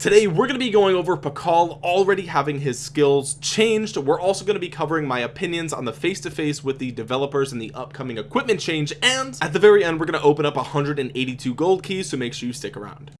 today we're going to be going over Pakal already having his skills changed. We're also going to be covering my opinions on the face-to-face -face with the developers and the upcoming equipment change. And at the very end we're going to open up 182 gold keys so make sure you stick around.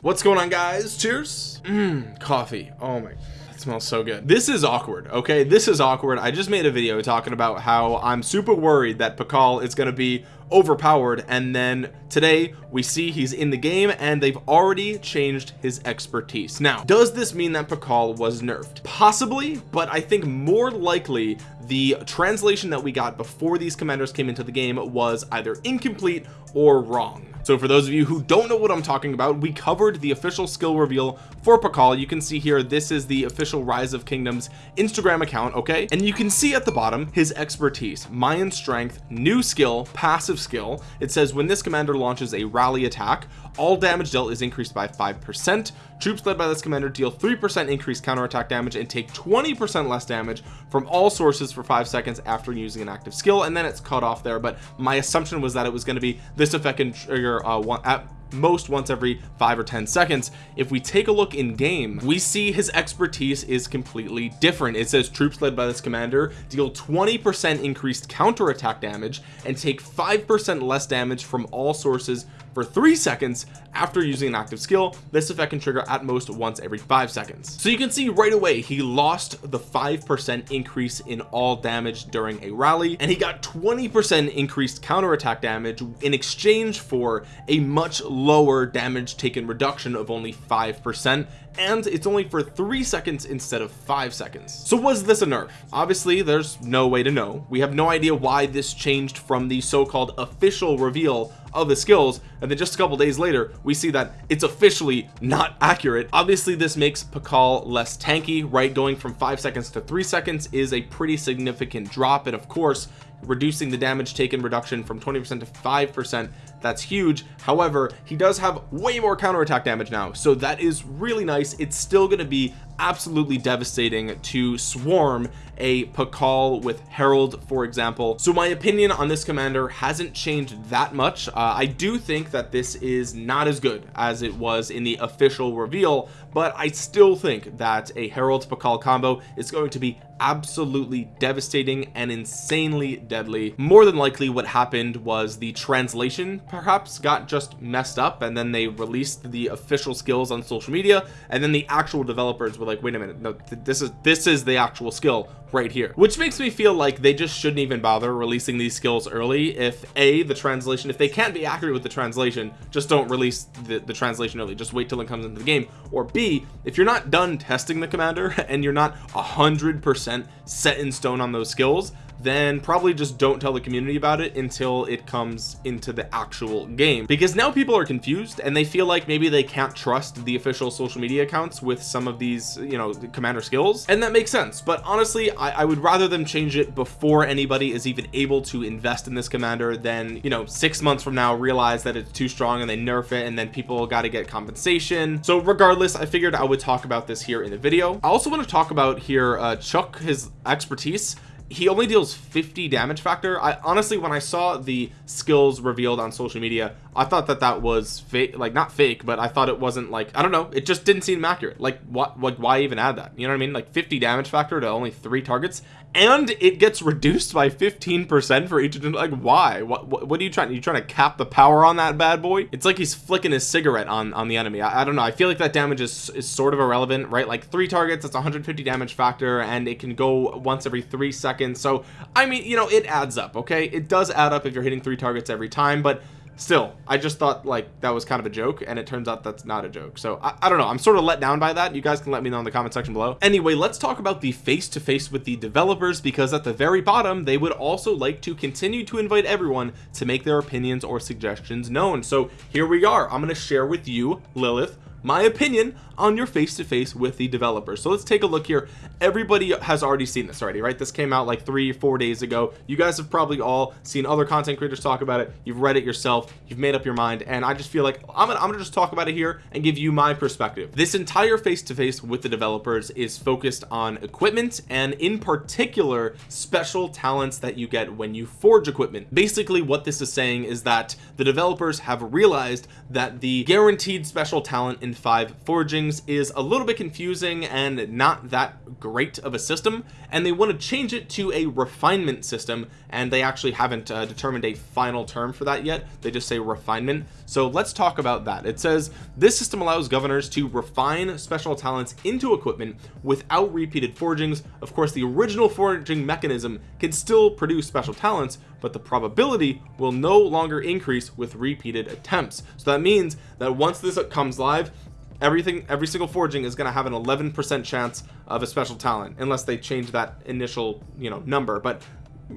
What's going on guys? Cheers. Mm, coffee. Oh my it smells so good. This is awkward okay? This is awkward. I just made a video talking about how I'm super worried that Pakal is going to be overpowered and then today we see he's in the game and they've already changed his expertise. Now does this mean that Pakal was nerfed? Possibly but I think more likely the translation that we got before these commanders came into the game was either incomplete or wrong so for those of you who don't know what I'm talking about we covered the official skill reveal for Pakal you can see here this is the official rise of kingdoms Instagram account okay? And you can see at the bottom his expertise Mayan strength new skill passive skill. It says when this commander launches a rally attack all damage dealt is increased by five percent. Troops led by this commander deal three percent increased counterattack damage and take 20 percent less damage from all sources for five seconds after using an active skill. And then it's cut off there but my assumption was that it was going to be this effect can trigger uh, one at most once every five or ten seconds. If we take a look in game we see his expertise is completely different. It says troops led by this commander deal 20 percent increased counterattack damage and take five percent less damage from all sources for three seconds after using an active skill this effect can trigger at most once every five seconds. So you can see right away he lost the five percent increase in all damage during a rally and he got 20 percent increased counterattack damage in exchange for a much lower damage taken reduction of only five percent and it's only for three seconds instead of five seconds. So was this a nerf? Obviously there's no way to know. We have no idea why this changed from the so-called official reveal of the skills and then just a couple days later we see that it's officially not accurate. Obviously this makes Pakal less tanky right? Going from five seconds to three seconds is a pretty significant drop. And of course reducing the damage taken reduction from 20 percent to five percent that's huge. However he does have way more counterattack damage now. So that is really nice. It's still going to be absolutely devastating to swarm a Pakal with Harald for example. So my opinion on this commander hasn't changed that much. Uh, I do think that this is not as good as it was in the official reveal but I still think that a Harald Pakal combo is going to be absolutely devastating and insanely deadly. More than likely what happened was the translation perhaps got just messed up and then they released the official skills on social media and then the actual developers were like wait a minute no this is this is the actual skill right here. Which makes me feel like they just shouldn't even bother releasing these skills early if a the translation if they can't be accurate with the translation just don't release the, the translation early. Just wait till it comes into the game. Or b if you're not done testing the commander and you're not a hundred percent set in stone on those skills then probably just don't tell the community about it until it comes into the actual game. Because now people are confused and they feel like maybe they can't trust the official social media accounts with some of these you know commander skills. And that makes sense. But honestly I, I would rather them change it before anybody is even able to invest in this commander than you know six months from now realize that it's too strong and they nerf it and then people got to get compensation. So regardless I figured I would talk about this here in the video. I also want to talk about here uh Chuck his expertise he only deals 50 damage factor. I honestly when I saw the skills revealed on social media I thought that that was fake like not fake but I thought it wasn't like I don't know it just didn't seem accurate. Like what what why even add that? You know what I mean? Like 50 damage factor to only three targets and it gets reduced by 15 percent for each like why? What, what, what are you trying are you trying to cap the power on that bad boy? It's like he's flicking his cigarette on on the enemy. I, I don't know. I feel like that damage is, is sort of irrelevant right? Like three targets it's 150 damage factor and it can go once every three seconds. So I mean you know it adds up okay? It does add up if you're hitting three targets every time but still I just thought like that was kind of a joke and it turns out that's not a joke. So I, I, don't know. I'm sort of let down by that. You guys can let me know in the comment section below. Anyway let's talk about the face-to-face -face with the developers because at the very bottom they would also like to continue to invite everyone to make their opinions or suggestions known. So here we are. I'm going to share with you Lilith my opinion on your face-to-face -face with the developers so let's take a look here. Everybody has already seen this already right? This came out like three four days ago. You guys have probably all seen other content creators talk about it. You've read it yourself. You've made up your mind. And I just feel like I'm gonna, I'm gonna just talk about it here and give you my perspective. This entire face-to-face -face with the developers is focused on equipment and in particular special talents that you get when you forge equipment. Basically what this is saying is that the developers have realized that the guaranteed special talent in five forgings is a little bit confusing and not that great of a system and they want to change it to a refinement system and they actually haven't uh, determined a final term for that yet. They just say refinement. So let's talk about that. It says this system allows governors to refine special talents into equipment without repeated forgings. Of course the original forging mechanism can still produce special talents but the probability will no longer increase with repeated attempts. So that means that once this comes live everything every single forging is going to have an 11 percent chance of a special talent unless they change that initial you know number but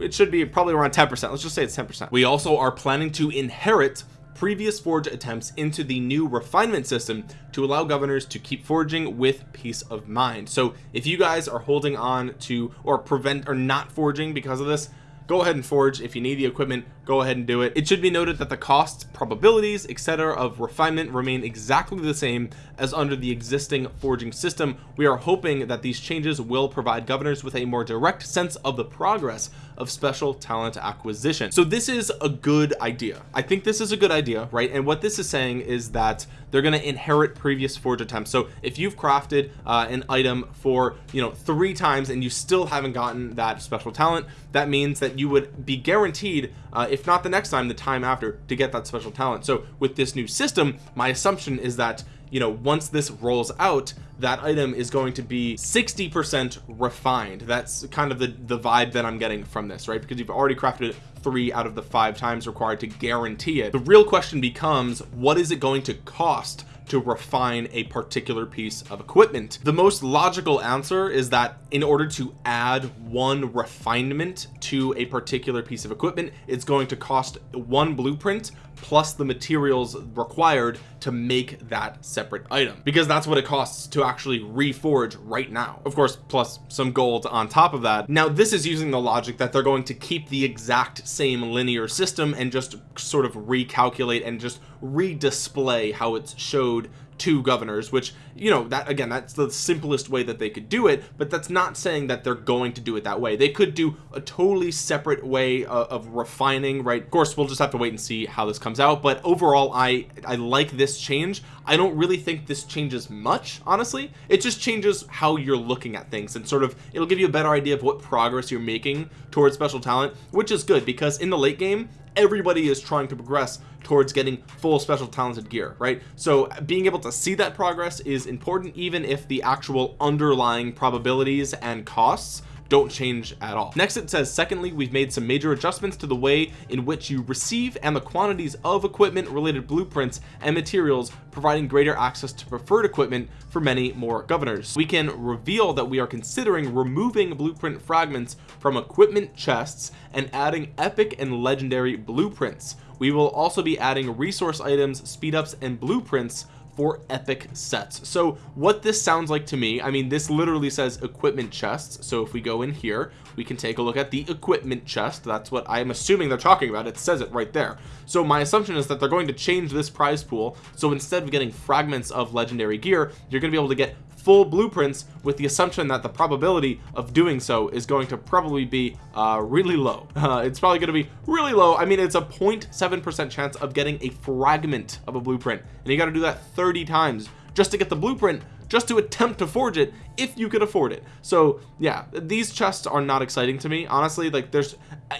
it should be probably around 10 percent. Let's just say it's 10 percent. We also are planning to inherit previous forge attempts into the new refinement system to allow governors to keep forging with peace of mind. So if you guys are holding on to or prevent or not forging because of this go ahead and forge. If you need the equipment go ahead and do it. It should be noted that the costs probabilities etc of refinement remain exactly the same as under the existing forging system. We are hoping that these changes will provide governors with a more direct sense of the progress of special talent acquisition. So this is a good idea. I think this is a good idea right? And what this is saying is that they're going to inherit previous forge attempts. So if you've crafted uh, an item for you know three times and you still haven't gotten that special talent that means that you would be guaranteed uh, if not the next time the time after to get that special talent. So with this new system my assumption is that you know once this rolls out that item is going to be 60 percent refined. That's kind of the the vibe that i'm getting from this right? Because you've already crafted it three out of the five times required to guarantee it. The real question becomes what is it going to cost to refine a particular piece of equipment. The most logical answer is that in order to add one refinement to a particular piece of equipment it's going to cost one blueprint plus the materials required to make that separate item. Because that's what it costs to actually reforge right now. Of course plus some gold on top of that. Now this is using the logic that they're going to keep the exact same linear system and just sort of recalculate and just redisplay how it's showed to governors which you know that again that's the simplest way that they could do it but that's not saying that they're going to do it that way. They could do a totally separate way of, of refining right? Of course we'll just have to wait and see how this comes out but overall I I like this change. I don't really think this changes much honestly. It just changes how you're looking at things and sort of it'll give you a better idea of what progress you're making towards special talent which is good because in the late game everybody is trying to progress towards getting full special talented gear right? So being able to see that progress is important even if the actual underlying probabilities and costs don't change at all. Next it says secondly we've made some major adjustments to the way in which you receive and the quantities of equipment related blueprints and materials providing greater access to preferred equipment for many more governors. We can reveal that we are considering removing blueprint fragments from equipment chests and adding epic and legendary blueprints. We will also be adding resource items speed ups and blueprints for epic sets. So what this sounds like to me I mean this literally says equipment chests. So if we go in here we can take a look at the equipment chest. That's what I'm assuming they're talking about. It says it right there. So my assumption is that they're going to change this prize pool. So instead of getting fragments of legendary gear you're gonna be able to get full blueprints with the assumption that the probability of doing so is going to probably be uh, really low. Uh, it's probably going to be really low. I mean it's a 0.7 percent chance of getting a fragment of a blueprint. And you got to do that 30 times just to get the blueprint just to attempt to forge it if you could afford it. So yeah these chests are not exciting to me honestly like there's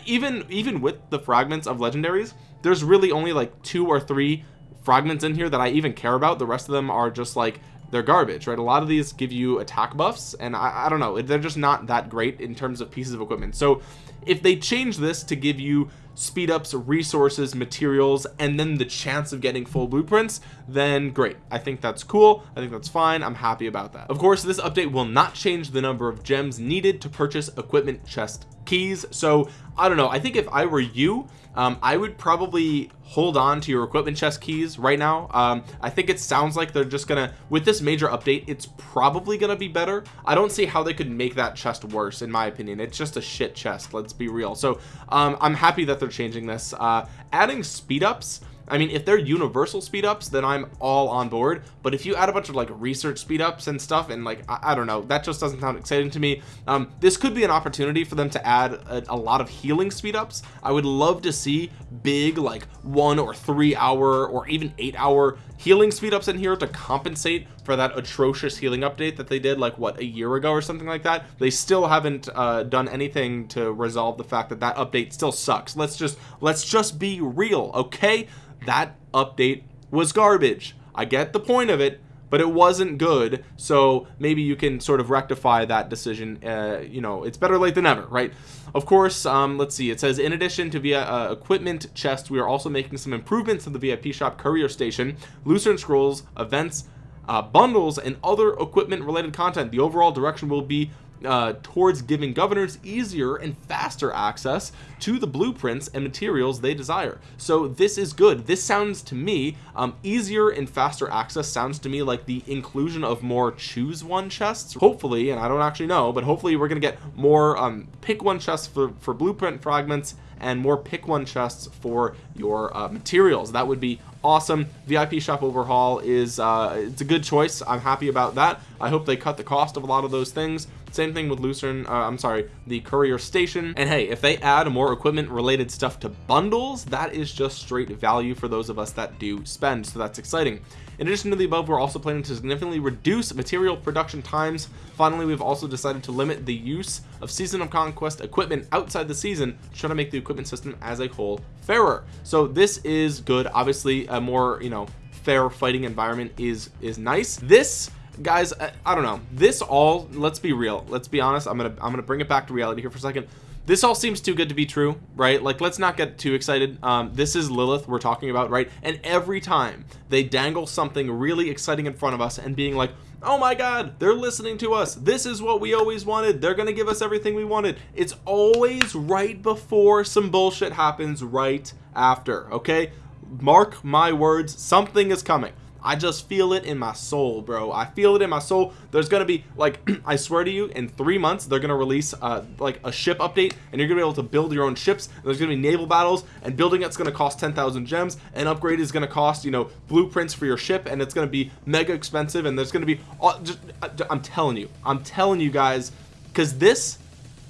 even even with the fragments of legendaries there's really only like two or three fragments in here that I even care about. The rest of them are just like they're garbage right? A lot of these give you attack buffs and I, I don't know they're just not that great in terms of pieces of equipment. So if they change this to give you speed ups resources materials and then the chance of getting full blueprints then great. I think that's cool. I think that's fine. I'm happy about that. Of course this update will not change the number of gems needed to purchase equipment chest keys. So I don't know. I think if I were you um, I would probably hold on to your equipment chest keys right now. Um, I think it sounds like they're just gonna with this major update it's probably gonna be better. I don't see how they could make that chest worse in my opinion. It's just a shit chest let's be real. So um, I'm happy that they're changing this. Uh, adding speed ups I mean if they're universal speed ups then I'm all on board. But if you add a bunch of like research speed ups and stuff and like I, I don't know that just doesn't sound exciting to me. Um, this could be an opportunity for them to add a, a, lot of healing speed ups. I would love to see big like one or three hour or even eight hour healing speed ups in here to compensate for that atrocious healing update that they did like what a year ago or something like that? They still haven't uh, done anything to resolve the fact that that update still sucks. Let's just let's just be real okay? That update was garbage. I get the point of it but it wasn't good. So maybe you can sort of rectify that decision uh, you know it's better late than never right? Of course um, let's see. It says in addition to via uh, equipment chest we are also making some improvements to the VIP shop courier station. Lucerne scrolls events uh, bundles and other equipment related content. The overall direction will be uh, towards giving governors easier and faster access to the blueprints and materials they desire. So this is good. This sounds to me um, easier and faster access sounds to me like the inclusion of more choose one chests. Hopefully and I don't actually know but hopefully we're gonna get more um, pick one chests for, for blueprint fragments and more pick one chests for your uh, materials. That would be awesome. VIP shop overhaul is uh, it's a good choice. I'm happy about that. I hope they cut the cost of a lot of those things same thing with Lucerne uh, I'm sorry the courier station. And hey if they add more equipment related stuff to bundles that is just straight value for those of us that do spend so that's exciting. In addition to the above we're also planning to significantly reduce material production times. Finally we've also decided to limit the use of season of conquest equipment outside the season to try to make the equipment system as a whole fairer. So this is good. Obviously a more you know fair fighting environment is is nice. This guys I, I, don't know. This all let's be real. Let's be honest. I'm gonna I'm gonna bring it back to reality here for a second. This all seems too good to be true right? Like let's not get too excited. Um, this is Lilith we're talking about right? And every time they dangle something really exciting in front of us and being like oh my god they're listening to us. This is what we always wanted. They're gonna give us everything we wanted. It's always right before some bullshit happens right after okay? Mark my words something is coming I just feel it in my soul bro. I feel it in my soul. There's gonna be like I swear to you in three months they're gonna release uh, like a ship update and you're gonna be able to build your own ships there's gonna be naval battles and building it's gonna cost 10,000 gems and upgrade is gonna cost you know blueprints for your ship and it's gonna be mega expensive and there's gonna be uh, just uh, I'm telling you I'm telling you guys because this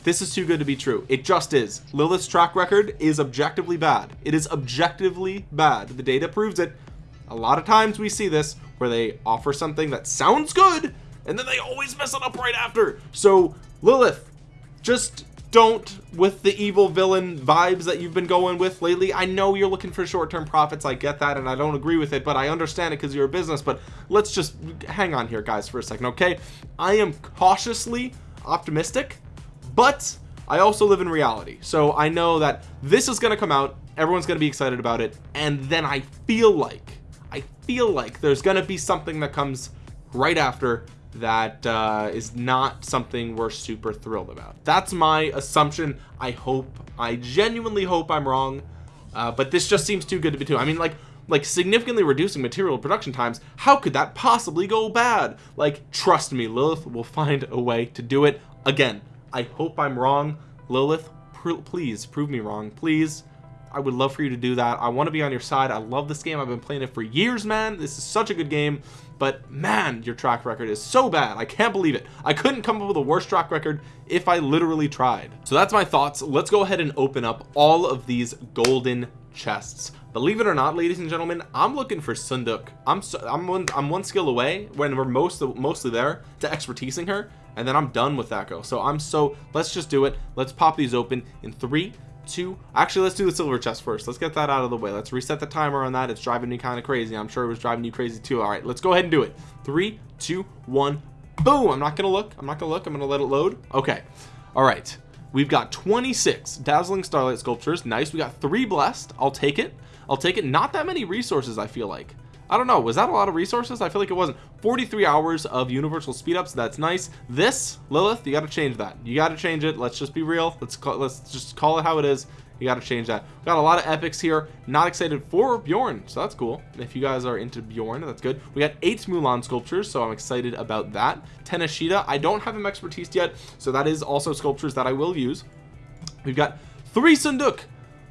this is too good to be true. It just is. Lilith's track record is objectively bad. It is objectively bad. The data proves it a lot of times we see this where they offer something that sounds good and then they always mess it up right after. So Lilith just don't with the evil villain vibes that you've been going with lately I know you're looking for short-term profits I get that and I don't agree with it but I understand it because you're a business but let's just hang on here guys for a second okay? I am cautiously optimistic but I also live in reality. So I know that this is gonna come out everyone's gonna be excited about it and then I feel like I feel like there's gonna be something that comes right after that uh, is not something we're super thrilled about. That's my assumption. I hope I genuinely hope I'm wrong uh, but this just seems too good to be true. I mean like like significantly reducing material production times how could that possibly go bad? Like trust me Lilith will find a way to do it. Again I hope I'm wrong. Lilith please prove me wrong. Please I would love for you to do that. I want to be on your side. I love this game. I've been playing it for years man. This is such a good game. But man your track record is so bad. I can't believe it. I couldn't come up with a worse track record if I literally tried. So that's my thoughts. Let's go ahead and open up all of these golden chests. Believe it or not ladies and gentlemen I'm looking for Sun Tzu. I'm so, I'm one I'm one skill away when we're most mostly there to expertising her and then I'm done with that go so I'm so let's just do it. Let's pop these open in three two. Actually let's do the silver chest first. Let's get that out of the way. Let's reset the timer on that. It's driving me kind of crazy. I'm sure it was driving you crazy too. All right let's go ahead and do it. Three two one boom! I'm not gonna look. I'm not gonna look. I'm gonna let it load. Okay. All right we've got 26 dazzling starlight sculptures. Nice. We got three blessed. I'll take it. I'll take it. Not that many resources I feel like I don't know was that a lot of resources? I feel like it wasn't. 43 hours of universal speed ups that's nice. This Lilith you got to change that. You got to change it let's just be real. Let's call let's just call it how it is. You got to change that. We got a lot of epics here. Not excited for Bjorn so that's cool. If you guys are into Bjorn that's good. We got eight Mulan sculptures so I'm excited about that. Tenashita I don't have him expertise yet so that is also sculptures that I will use. We've got three Sun Tzu.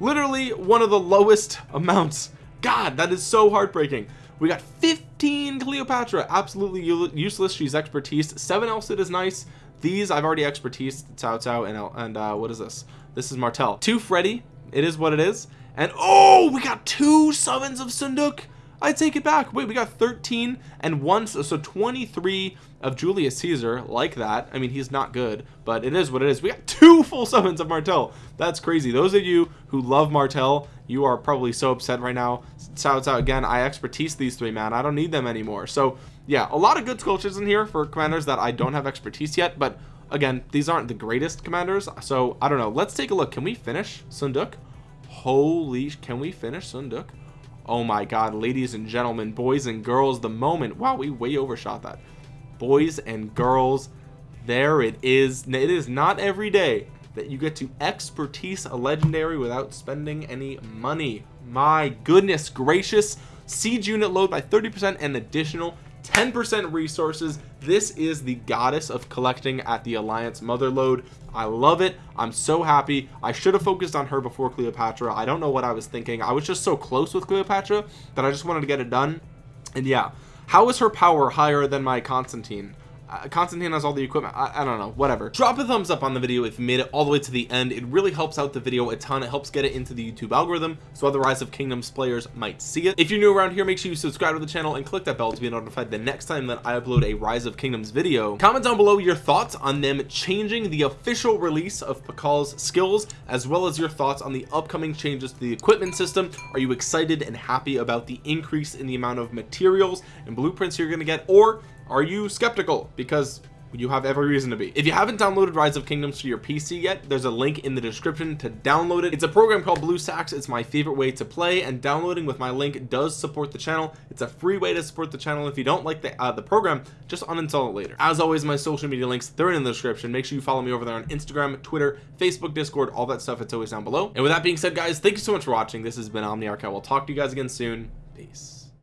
Literally one of the lowest amounts. God that is so heartbreaking we got 15 Cleopatra. Absolutely useless. She's expertise. 7 El Cid is nice. These I've already expertise Cao Cao and, and uh, what is this? This is Martel 2 Freddy. It is what it is. And oh we got two summons of Sun Tzu. I take it back. Wait we got 13 and one so 23 of Julius Caesar. Like that. I mean he's not good but it is what it is. We got two full summons of Martel that's crazy. Those of you who love Martel you are probably so upset right now. Shouts out again I expertise these three man. I don't need them anymore. So yeah a lot of good sculptures in here for commanders that I don't have expertise yet but again these aren't the greatest commanders. So I don't know. Let's take a look. Can we finish Sun Tzu? Holy can we finish Sun Tzu? Oh my god ladies and gentlemen boys and girls the moment. Wow we way overshot that. Boys and girls there it is. It is not every day that you get to expertise a legendary without spending any money. My goodness gracious. Siege unit load by 30 percent and additional 10% resources. This is the goddess of collecting at the alliance mother load. I love it. I'm so happy. I should have focused on her before Cleopatra. I don't know what I was thinking. I was just so close with Cleopatra that I just wanted to get it done. And yeah how is her power higher than my Constantine uh, Constantine has all the equipment. I, I, don't know. Whatever. Drop a thumbs up on the video if you made it all the way to the end. It really helps out the video a ton. It helps get it into the YouTube algorithm so other rise of kingdoms players might see it. If you're new around here make sure you subscribe to the channel and click that bell to be notified the next time that I upload a rise of kingdoms video. Comment down below your thoughts on them changing the official release of Pakal's skills as well as your thoughts on the upcoming changes to the equipment system. Are you excited and happy about the increase in the amount of materials and blueprints you're going to get or are you skeptical? Because you have every reason to be. If you haven't downloaded rise of kingdoms for your pc yet there's a link in the description to download it. It's a program called blue BlueStacks it's my favorite way to play and downloading with my link does support the channel. It's a free way to support the channel. If you don't like the uh, the program just uninstall it later. As always my social media links they're in the description. Make sure you follow me over there on instagram twitter facebook discord all that stuff. It's always down below. And with that being said guys thank you so much for watching. This has been omniarch i will talk to you guys again soon. Peace